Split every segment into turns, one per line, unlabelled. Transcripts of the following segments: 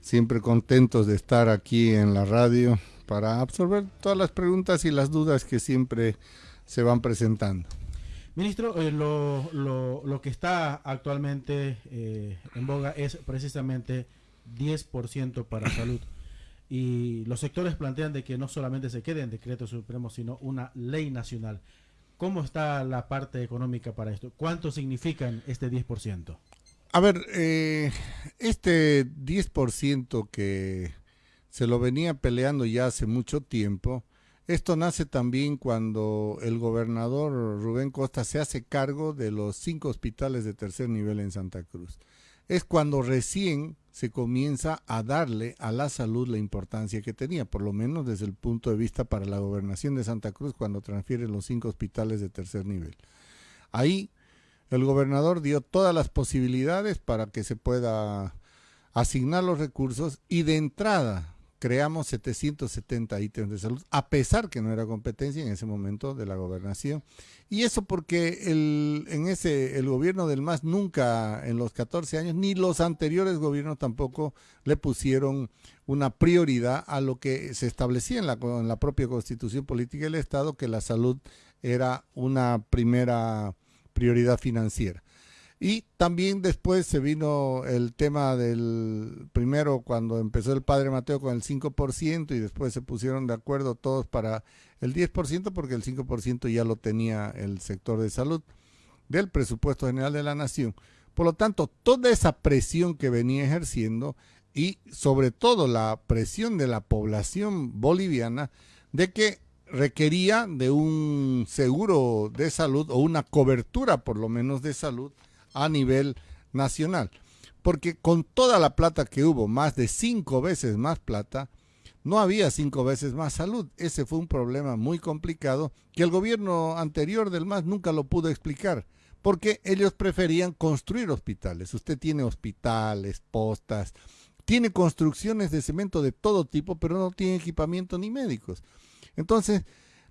siempre contentos de estar aquí en la radio para absorber todas las preguntas y las dudas que siempre se van presentando.
Ministro, eh, lo, lo, lo, que está actualmente eh, en boga es precisamente 10% para salud. Y los sectores plantean de que no solamente se quede en decreto supremo, sino una ley nacional. ¿Cómo está la parte económica para esto? ¿Cuánto significan este 10%?
A ver, eh, este 10% que se lo venía peleando ya hace mucho tiempo, esto nace también cuando el gobernador Rubén Costa se hace cargo de los cinco hospitales de tercer nivel en Santa Cruz. Es cuando recién se comienza a darle a la salud la importancia que tenía, por lo menos desde el punto de vista para la gobernación de Santa Cruz cuando transfiere los cinco hospitales de tercer nivel. Ahí el gobernador dio todas las posibilidades para que se pueda asignar los recursos y de entrada creamos 770 ítems de salud, a pesar que no era competencia en ese momento de la gobernación. Y eso porque el, en ese, el gobierno del MAS nunca en los 14 años, ni los anteriores gobiernos tampoco le pusieron una prioridad a lo que se establecía en la, en la propia constitución política del Estado, que la salud era una primera prioridad financiera. Y también después se vino el tema del primero cuando empezó el padre Mateo con el 5% y después se pusieron de acuerdo todos para el 10% porque el 5% ya lo tenía el sector de salud del presupuesto general de la nación. Por lo tanto, toda esa presión que venía ejerciendo y sobre todo la presión de la población boliviana de que requería de un seguro de salud o una cobertura por lo menos de salud a nivel nacional. Porque con toda la plata que hubo, más de cinco veces más plata, no había cinco veces más salud. Ese fue un problema muy complicado que el gobierno anterior del MAS nunca lo pudo explicar, porque ellos preferían construir hospitales. Usted tiene hospitales, postas, tiene construcciones de cemento de todo tipo, pero no tiene equipamiento ni médicos. Entonces,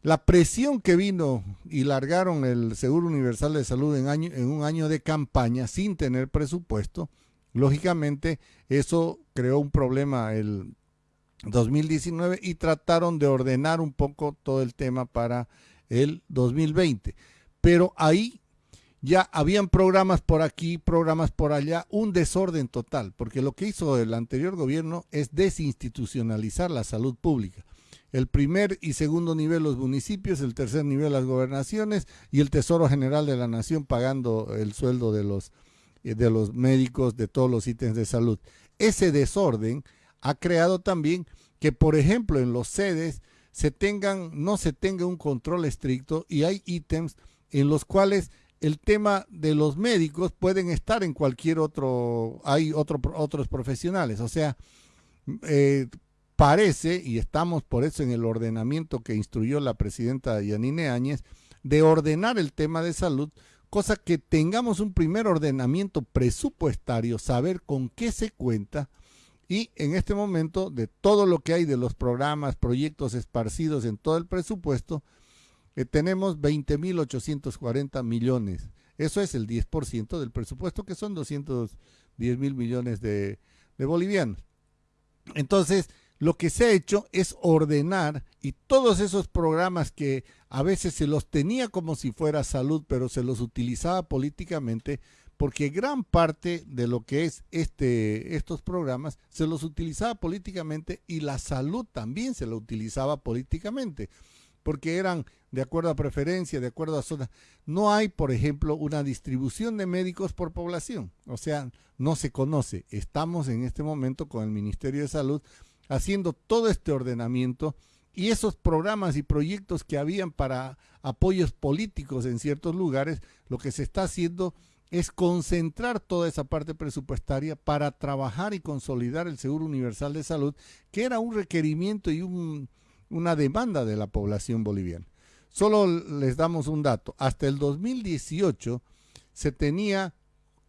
la presión que vino y largaron el Seguro Universal de Salud en, año, en un año de campaña sin tener presupuesto, lógicamente eso creó un problema el 2019 y trataron de ordenar un poco todo el tema para el 2020. Pero ahí ya habían programas por aquí, programas por allá, un desorden total, porque lo que hizo el anterior gobierno es desinstitucionalizar la salud pública el primer y segundo nivel los municipios, el tercer nivel las gobernaciones y el Tesoro General de la Nación pagando el sueldo de los, eh, de los médicos de todos los ítems de salud. Ese desorden ha creado también que, por ejemplo, en los sedes se tengan, no se tenga un control estricto y hay ítems en los cuales el tema de los médicos pueden estar en cualquier otro, hay otro, otros profesionales, o sea, eh, parece, y estamos por eso en el ordenamiento que instruyó la presidenta Yanine Áñez, de ordenar el tema de salud, cosa que tengamos un primer ordenamiento presupuestario, saber con qué se cuenta, y en este momento de todo lo que hay de los programas, proyectos esparcidos en todo el presupuesto, eh, tenemos 20.840 millones. Eso es el 10% del presupuesto, que son 210 mil millones de, de bolivianos. Entonces, lo que se ha hecho es ordenar y todos esos programas que a veces se los tenía como si fuera salud, pero se los utilizaba políticamente, porque gran parte de lo que es este, estos programas se los utilizaba políticamente y la salud también se lo utilizaba políticamente, porque eran de acuerdo a preferencia, de acuerdo a zona. No hay, por ejemplo, una distribución de médicos por población, o sea, no se conoce. Estamos en este momento con el Ministerio de Salud haciendo todo este ordenamiento y esos programas y proyectos que habían para apoyos políticos en ciertos lugares, lo que se está haciendo es concentrar toda esa parte presupuestaria para trabajar y consolidar el Seguro Universal de Salud, que era un requerimiento y una demanda de la población boliviana. Solo les damos un dato. Hasta el 2018 se tenía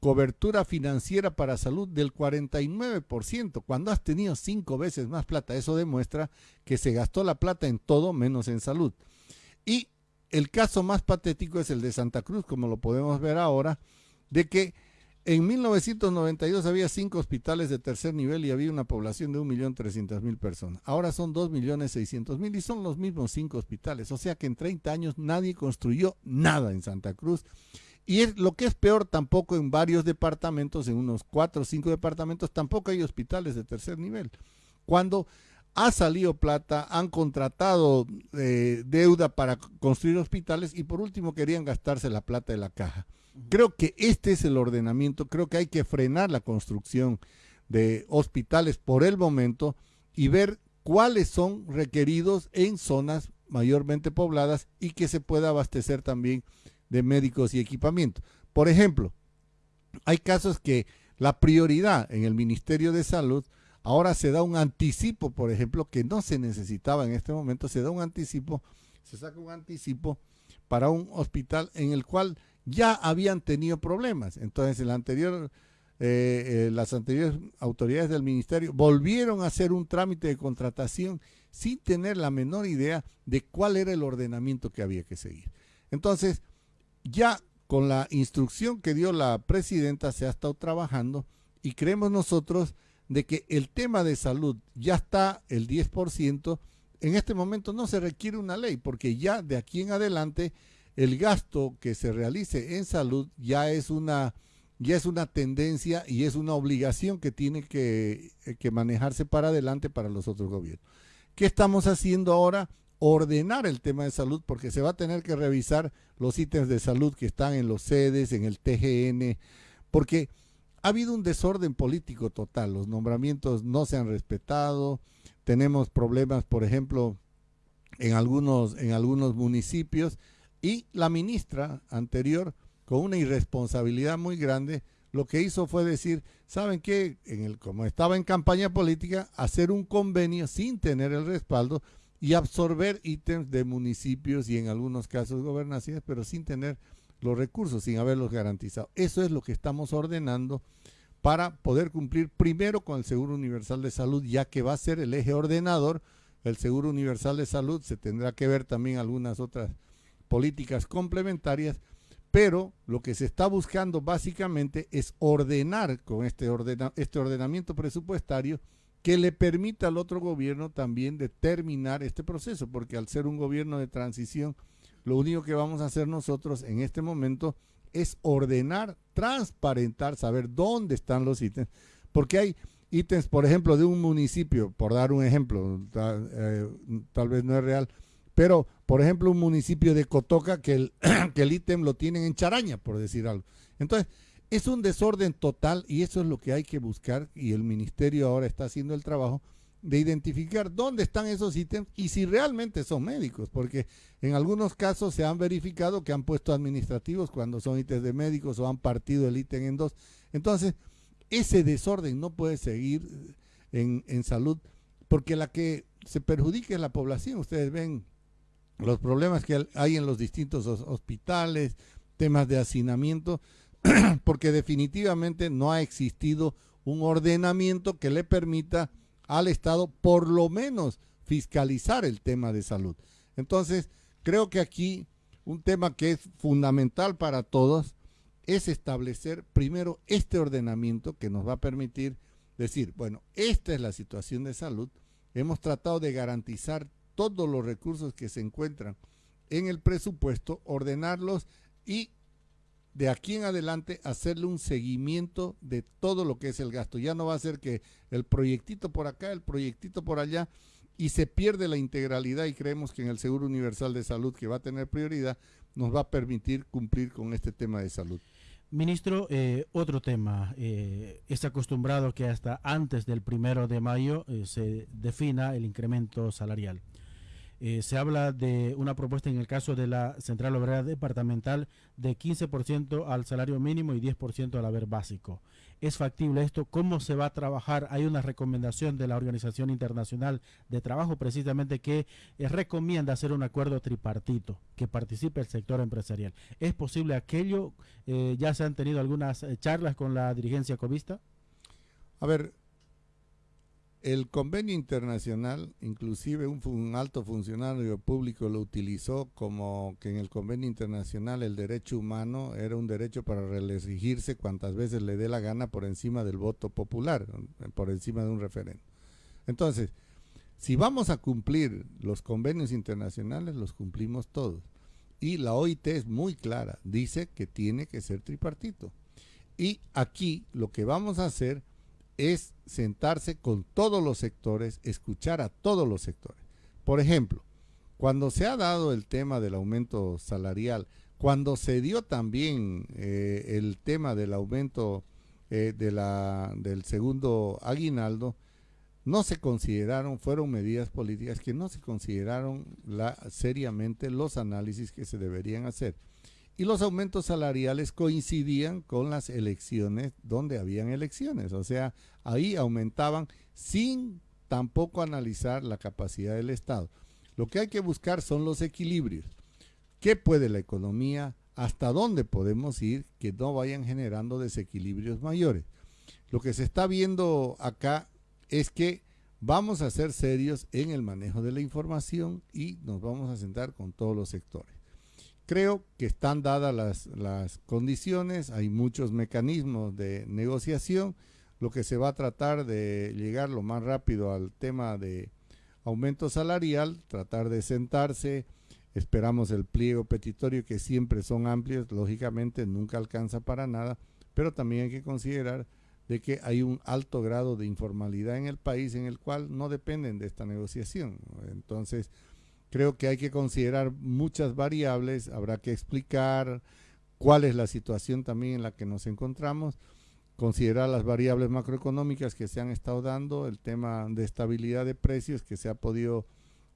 cobertura financiera para salud del 49%, cuando has tenido cinco veces más plata. Eso demuestra que se gastó la plata en todo menos en salud. Y el caso más patético es el de Santa Cruz, como lo podemos ver ahora, de que En 1992 había cinco hospitales de tercer nivel y había una población de 1.300.000 personas. Ahora son 2.600.000 y son los mismos cinco hospitales. O sea que en 30 años nadie construyó nada en Santa Cruz. Y es, lo que es peor, tampoco en varios departamentos, en unos cuatro o cinco departamentos, tampoco hay hospitales de tercer nivel. Cuando ha salido plata, han contratado eh, deuda para construir hospitales y por último querían gastarse la plata de la caja. Creo que este es el ordenamiento, creo que hay que frenar la construcción de hospitales por el momento y ver cuáles son requeridos en zonas mayormente pobladas y que se pueda abastecer también de médicos y equipamiento. Por ejemplo, hay casos que la prioridad en el Ministerio de Salud ahora se da un anticipo, por ejemplo, que no se necesitaba en este momento, se da un anticipo, se saca un anticipo para un hospital en el cual ya habían tenido problemas. Entonces, el anterior, eh, eh, las anteriores autoridades del ministerio volvieron a hacer un trámite de contratación sin tener la menor idea de cuál era el ordenamiento que había que seguir. Entonces, ya con la instrucción que dio la presidenta se ha estado trabajando y creemos nosotros de que el tema de salud ya está el 10%, en este momento no se requiere una ley porque ya de aquí en adelante el gasto que se realice en salud ya es una ya es una tendencia y es una obligación que tiene que, que manejarse para adelante para los otros gobiernos. ¿Qué estamos haciendo ahora? Ordenar el tema de salud porque se va a tener que revisar los ítems de salud que están en los sedes, en el TGN, porque ha habido un desorden político total, los nombramientos no se han respetado, tenemos problemas, por ejemplo, en algunos, en algunos municipios, y la ministra anterior, con una irresponsabilidad muy grande, lo que hizo fue decir, ¿saben qué? En el, como estaba en campaña política, hacer un convenio sin tener el respaldo y absorber ítems de municipios y en algunos casos gobernaciones, pero sin tener los recursos, sin haberlos garantizado. Eso es lo que estamos ordenando para poder cumplir primero con el Seguro Universal de Salud, ya que va a ser el eje ordenador. El Seguro Universal de Salud se tendrá que ver también algunas otras políticas complementarias, pero lo que se está buscando básicamente es ordenar con este, este ordenamiento presupuestario que le permita al otro gobierno también determinar este proceso, porque al ser un gobierno de transición, lo único que vamos a hacer nosotros en este momento es ordenar, transparentar, saber dónde están los ítems, porque hay ítems, por ejemplo, de un municipio, por dar un ejemplo, tal, eh, tal vez no es real, pero, por ejemplo, un municipio de Cotoca que el, que el ítem lo tienen en Charaña, por decir algo. Entonces, es un desorden total y eso es lo que hay que buscar y el ministerio ahora está haciendo el trabajo de identificar dónde están esos ítems y si realmente son médicos, porque en algunos casos se han verificado que han puesto administrativos cuando son ítems de médicos o han partido el ítem en dos. Entonces, ese desorden no puede seguir en, en salud, porque la que se perjudica es la población. Ustedes ven los problemas que hay en los distintos hospitales, temas de hacinamiento, porque definitivamente no ha existido un ordenamiento que le permita al Estado por lo menos fiscalizar el tema de salud. Entonces, creo que aquí un tema que es fundamental para todos es establecer primero este ordenamiento que nos va a permitir decir, bueno, esta es la situación de salud, hemos tratado de garantizar todos los recursos que se encuentran en el presupuesto, ordenarlos y de aquí en adelante hacerle un seguimiento de todo lo que es el gasto. Ya no va a ser que el proyectito por acá, el proyectito por allá, y se pierde la integralidad y creemos que en el Seguro Universal de Salud, que va a tener prioridad, nos va a permitir cumplir con este tema de salud.
Ministro, eh, otro tema. Eh, es acostumbrado que hasta antes del primero de mayo eh, se defina el incremento salarial. Eh, se habla de una propuesta en el caso de la Central Obrera Departamental de 15% al salario mínimo y 10% al haber básico. ¿Es factible esto? ¿Cómo se va a trabajar? Hay una recomendación de la Organización Internacional de Trabajo precisamente que eh, recomienda hacer un acuerdo tripartito, que participe el sector empresarial. ¿Es posible aquello? Eh, ¿Ya se han tenido algunas charlas con la dirigencia covista?
A ver, el convenio internacional, inclusive un, alto funcionario público lo utilizó como que en el convenio internacional el derecho humano era un derecho para reelegirse cuantas veces le dé la gana por encima del voto popular, por encima de un referendo. Entonces, si vamos a cumplir los convenios internacionales, los cumplimos todos. Y la OIT es muy clara, dice que tiene que ser tripartito. Y aquí lo que vamos a hacer es sentarse con todos los sectores, escuchar a todos los sectores. Por ejemplo, cuando se ha dado el tema del aumento salarial, cuando se dio también eh, el tema del aumento eh, de la, del segundo aguinaldo, no se consideraron, fueron medidas políticas que no se consideraron seriamente los análisis que se deberían hacer y los aumentos salariales coincidían con las elecciones donde habían elecciones, o sea, ahí aumentaban sin tampoco analizar la capacidad del Estado. Lo que hay que buscar son los equilibrios. ¿Qué puede la economía? ¿Hasta dónde podemos ir que no vayan generando desequilibrios mayores? Lo que se está viendo acá es que vamos a ser serios en el manejo de la información y nos vamos a sentar con todos los sectores. Creo que están dadas las, las condiciones, hay muchos mecanismos de negociación, lo que se va a tratar de llegar lo más rápido al tema de aumento salarial, tratar de sentarse, esperamos el pliego petitorio que siempre son amplios, lógicamente nunca alcanza para nada, pero también hay que considerar de que hay un alto grado de informalidad en el país en el cual no dependen de esta negociación. Entonces, Creo que hay que considerar muchas variables, habrá que explicar cuál es la situación también en la que nos encontramos, considerar las variables macroeconómicas que se han estado dando, el tema de estabilidad de precios que se ha podido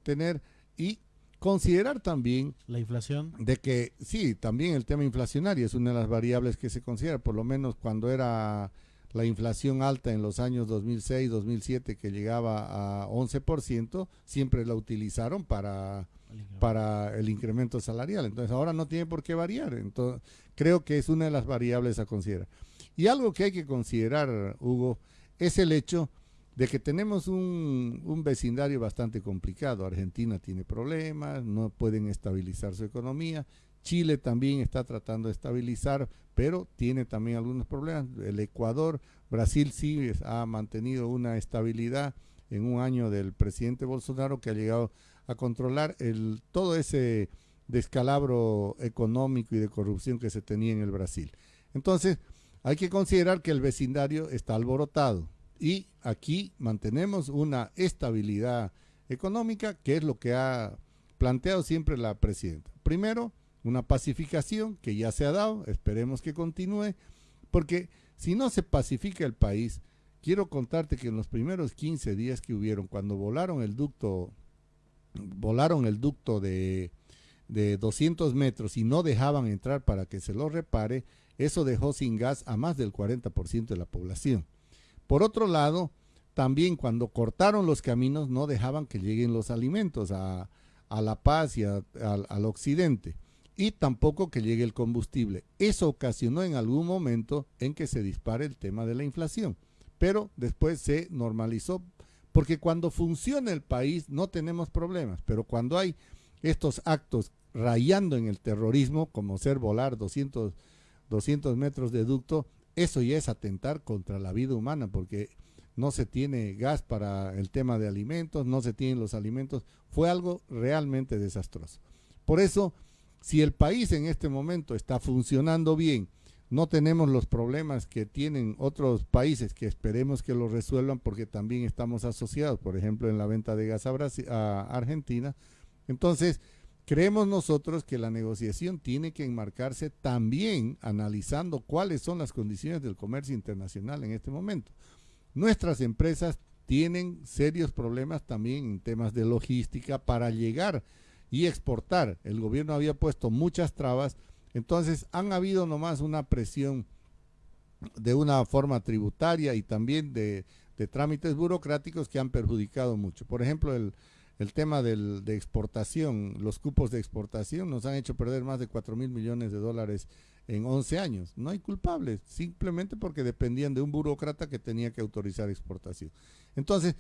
tener y considerar también
la inflación.
de que sí, también el tema inflacionario es una de las variables que se considera, por lo menos cuando era la inflación alta en los años 2006, 2007 que llegaba a 11%, siempre la utilizaron para, para el incremento salarial. Entonces ahora no tiene por qué variar. Entonces creo que es una de las variables a considerar. Y algo que hay que considerar, Hugo, es el hecho de que tenemos un, un, vecindario bastante complicado. Argentina tiene problemas, no pueden estabilizar su economía. Chile también está tratando de estabilizar, pero tiene también algunos problemas. El Ecuador, Brasil sí ha mantenido una estabilidad en un año del presidente Bolsonaro que ha llegado a controlar el, todo ese descalabro económico y de corrupción que se tenía en el Brasil. Entonces, hay que considerar que el vecindario está alborotado y aquí mantenemos una estabilidad económica, que es lo que ha planteado siempre la presidenta. Primero, una pacificación que ya se ha dado, esperemos que continúe, porque si no se pacifica el país, quiero contarte que en los primeros 15 días que hubieron, cuando volaron el ducto, volaron el ducto de, de 200 metros y no dejaban entrar para que se lo repare, eso dejó sin gas a más del 40% de la población. Por otro lado, también cuando cortaron los caminos no dejaban que lleguen los alimentos a, La Paz y al occidente y tampoco que llegue el combustible. Eso ocasionó en algún momento en que se dispare el tema de la inflación, pero después se normalizó porque cuando funciona el país no tenemos problemas, pero cuando hay estos actos rayando en el terrorismo, como ser volar 200, 200 metros de ducto, eso ya es atentar contra la vida humana, porque no se tiene gas para el tema de alimentos, no se tienen los alimentos, fue algo realmente desastroso. Por eso, si el país en este momento está funcionando bien, no tenemos los problemas que tienen otros países que esperemos que los resuelvan porque también estamos asociados, por ejemplo, en la venta de gas a, Argentina. Entonces, creemos nosotros que la negociación tiene que enmarcarse también analizando cuáles son las condiciones del comercio internacional en este momento. Nuestras empresas tienen serios problemas también en temas de logística para llegar y exportar. El gobierno había puesto muchas trabas, entonces han habido nomás una presión de una forma tributaria y también de, trámites burocráticos que han perjudicado mucho. Por ejemplo, el, tema del, de exportación, los cupos de exportación nos han hecho perder más de 4 mil millones de dólares en 11 años. No hay culpables, simplemente porque dependían de un burócrata que tenía que autorizar exportación. Entonces,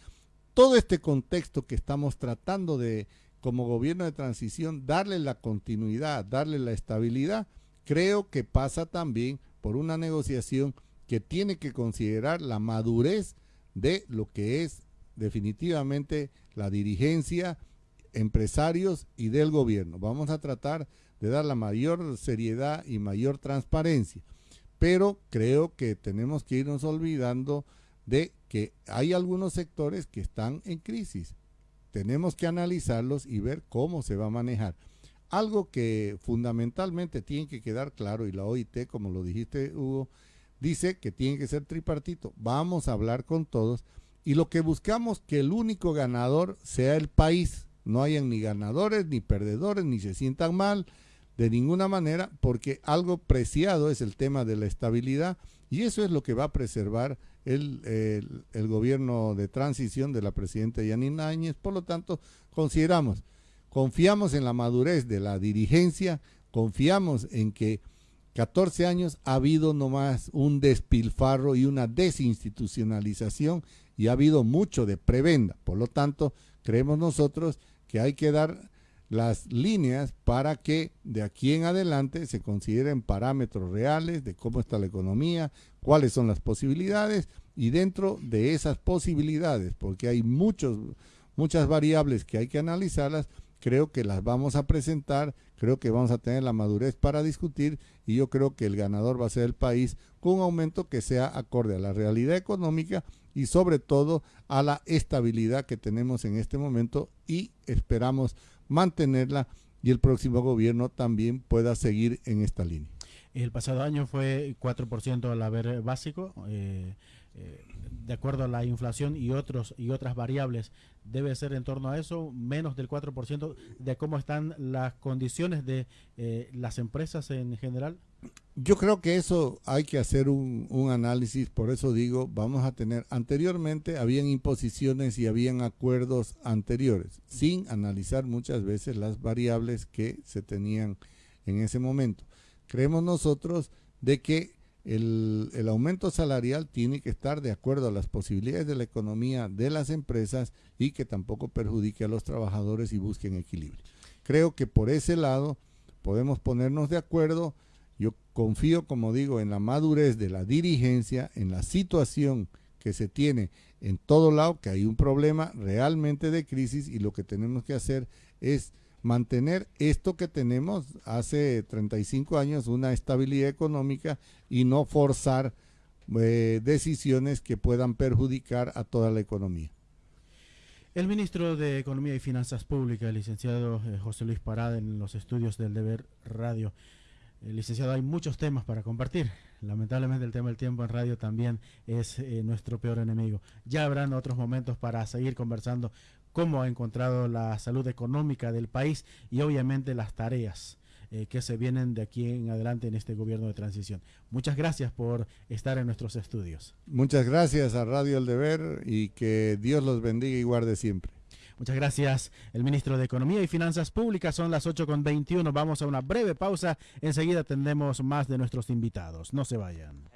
todo este contexto que estamos tratando de, como gobierno de transición, darle la continuidad, darle la estabilidad, creo que pasa también por una negociación que tiene que considerar la madurez de lo que es definitivamente la dirigencia, empresarios y del gobierno. Vamos a tratar de dar la mayor seriedad y mayor transparencia, pero creo que tenemos que irnos olvidando de que hay algunos sectores que están en crisis. Tenemos que analizarlos y ver cómo se va a manejar. Algo que fundamentalmente tiene que quedar claro, y la OIT, como lo dijiste Hugo, dice que tiene que ser tripartito. Vamos a hablar con todos y lo que buscamos que el único ganador sea el país. No hayan ni ganadores ni perdedores, ni se sientan mal de ninguna manera, porque algo preciado es el tema de la estabilidad y eso es lo que va a preservar el, el, gobierno de transición de la presidenta Yanina Áñez. Por lo tanto, consideramos, confiamos en la madurez de la dirigencia, confiamos en que 14 años ha habido nomás un despilfarro y una desinstitucionalización y ha habido mucho de prebenda. Por lo tanto, creemos nosotros que hay que dar las líneas para que de aquí en adelante se consideren parámetros reales de cómo está la economía, cuáles son las posibilidades y dentro de esas posibilidades, porque hay muchos, muchas variables que hay que analizarlas, creo que las vamos a presentar, creo que vamos a tener la madurez para discutir y yo creo que el ganador va a ser el país con un aumento que sea acorde a la realidad económica y sobre todo a la estabilidad que tenemos en este momento y esperamos mantenerla y el próximo gobierno también pueda seguir en esta línea.
El pasado año fue 4% al haber básico. Eh, eh, de acuerdo a la inflación y otros y otras variables debe ser en torno a eso menos del 4% de cómo están las condiciones de eh, las empresas en general
yo creo que eso hay que hacer un, análisis, por eso digo, vamos a tener, anteriormente habían imposiciones y habían acuerdos anteriores, sin analizar muchas veces las variables que se tenían en ese momento. Creemos nosotros de que el, el, aumento salarial tiene que estar de acuerdo a las posibilidades de la economía de las empresas y que tampoco perjudique a los trabajadores y busquen equilibrio. Creo que por ese lado podemos ponernos de acuerdo. Confío, como digo, en la madurez de la dirigencia, en la situación que se tiene en todo lado, que hay un problema realmente de crisis y lo que tenemos que hacer es mantener esto que tenemos hace 35 años, una estabilidad económica y no forzar eh, decisiones que puedan perjudicar a toda la economía.
El ministro de Economía y Finanzas Públicas, el licenciado eh, José Luis Parada, en los estudios del Deber Radio. El licenciado, hay muchos temas para compartir. Lamentablemente el tema del tiempo en radio también es eh, nuestro peor enemigo. Ya habrán otros momentos para seguir conversando cómo ha encontrado la salud económica del país y obviamente las tareas eh, que se vienen de aquí en adelante en este gobierno de transición. Muchas gracias por estar en nuestros estudios.
Muchas gracias a Radio El Deber y que Dios los bendiga y guarde siempre.
Muchas gracias, el ministro de Economía y Finanzas Públicas. Son las 8.21. Vamos a una breve pausa. Enseguida tendremos más de nuestros invitados. No se vayan.